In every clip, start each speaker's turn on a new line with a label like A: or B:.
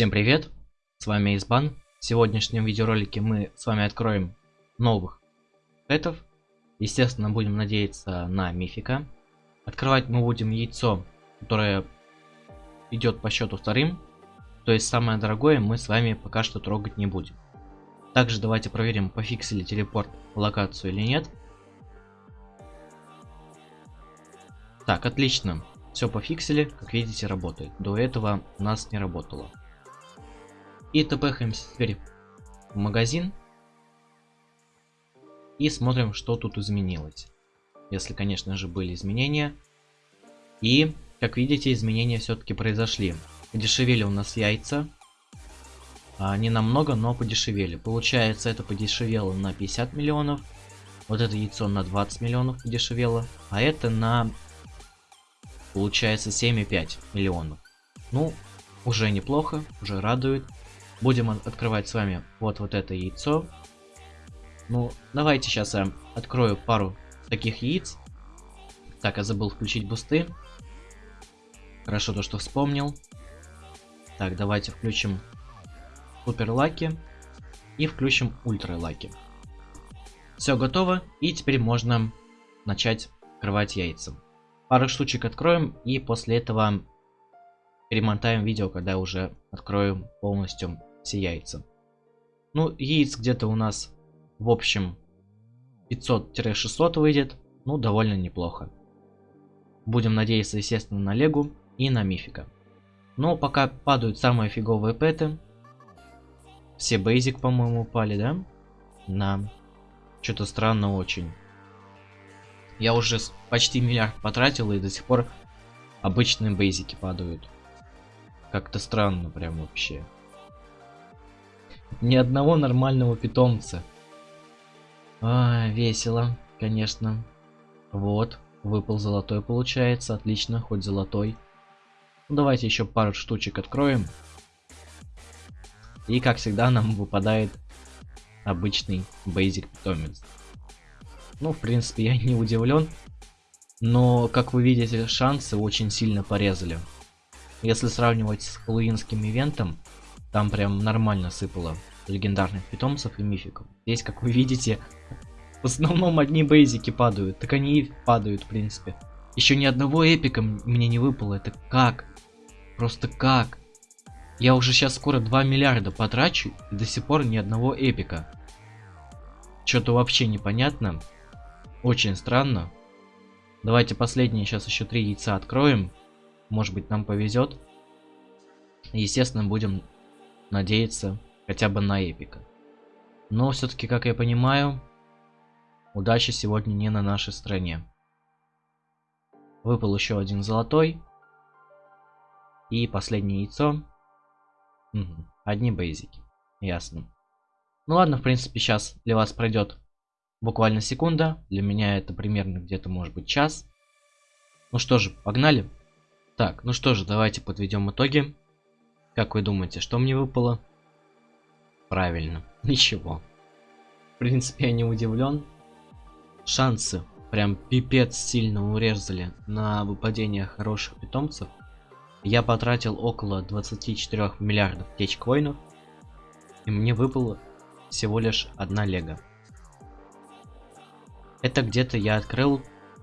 A: Всем привет, с вами Избан. В сегодняшнем видеоролике мы с вами откроем новых пэтов. Естественно, будем надеяться на мифика. Открывать мы будем яйцо, которое идет по счету вторым. То есть самое дорогое мы с вами пока что трогать не будем. Также давайте проверим, пофиксили телепорт локацию или нет. Так, отлично. Все пофиксили, как видите, работает. До этого у нас не работало. И тпхаемся теперь в магазин. И смотрим, что тут изменилось. Если, конечно же, были изменения. И, как видите, изменения все-таки произошли. Подешевели у нас яйца. А, не намного, но подешевели. Получается, это подешевело на 50 миллионов. Вот это яйцо на 20 миллионов подешевело. А это на, получается, 7,5 миллионов. Ну, уже неплохо, уже радует. Будем открывать с вами вот, вот это яйцо. Ну, давайте сейчас я открою пару таких яиц. Так, я забыл включить бусты. Хорошо то, что вспомнил. Так, давайте включим super lucky и включим ultra lucky. Все готово, и теперь можно начать открывать яйца. Пару штучек откроем, и после этого перемотаем видео, когда уже открою полностью все яйца. Ну, яиц где-то у нас, в общем, 500-600 выйдет. Ну, довольно неплохо. Будем надеяться, естественно, на Легу и на Мифика. Но пока падают самые фиговые пэты. Все бейзик, по-моему, упали, да? На. Что-то странно очень. Я уже почти миллиард потратил, и до сих пор обычные бейзики падают. Как-то странно прям вообще. Ни одного нормального питомца. А, весело, конечно. Вот, выпал золотой получается. Отлично, хоть золотой. Ну, давайте еще пару штучек откроем. И как всегда нам выпадает обычный basic питомец. Ну, в принципе, я не удивлен. Но, как вы видите, шансы очень сильно порезали. Если сравнивать с хэллоуинским ивентом, там прям нормально сыпало легендарных питомцев и мификов. Здесь, как вы видите, в основном одни бейзики падают. Так они и падают, в принципе. Еще ни одного эпика мне не выпало. Это как? Просто как? Я уже сейчас скоро 2 миллиарда потрачу, и до сих пор ни одного эпика. Что-то вообще непонятно. Очень странно. Давайте последние сейчас еще три яйца откроем. Может быть нам повезет. Естественно, будем надеяться хотя бы на эпика. Но все-таки, как я понимаю, удача сегодня не на нашей стороне. Выпал еще один золотой. И последнее яйцо. Угу. Одни бейзики. Ясно. Ну ладно, в принципе, сейчас для вас пройдет буквально секунда. Для меня это примерно где-то может быть час. Ну что же, погнали. Так, ну что же, давайте подведем итоги. Как вы думаете, что мне выпало? Правильно, ничего. В принципе, я не удивлен. Шансы прям пипец сильно урезали на выпадение хороших питомцев. Я потратил около 24 миллиардов течкоинов. И мне выпало всего лишь одна лего. Это где-то я открыл,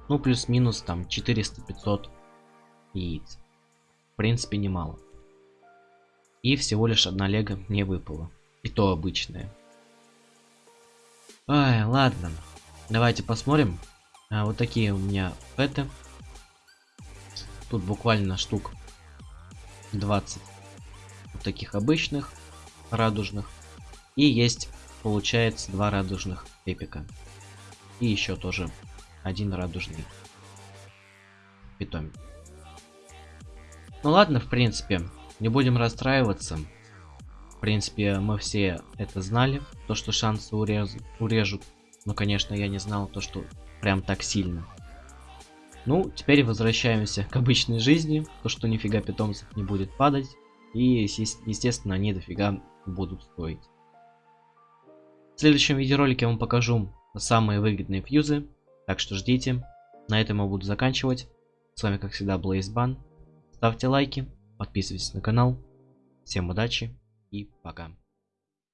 A: ну плюс-минус там 400-500 яиц. В принципе немало. И всего лишь одна лего мне выпала. И то обычное. Ай, ладно. Давайте посмотрим. А, вот такие у меня пэты. Тут буквально штук 20 вот таких обычных, радужных. И есть, получается, два радужных эпика. И еще тоже один радужный питомец. Ну ладно, в принципе, не будем расстраиваться. В принципе, мы все это знали, то, что шансы урез... урежут. Но, конечно, я не знал то, что прям так сильно. Ну, теперь возвращаемся к обычной жизни. То, что нифига питомцев не будет падать. И, естественно, они дофига будут стоить. В следующем видеоролике я вам покажу самые выгодные фьюзы. Так что ждите. На этом я буду заканчивать. С вами, как всегда, Блейзбан. Ставьте лайки, подписывайтесь на канал. Всем удачи и пока.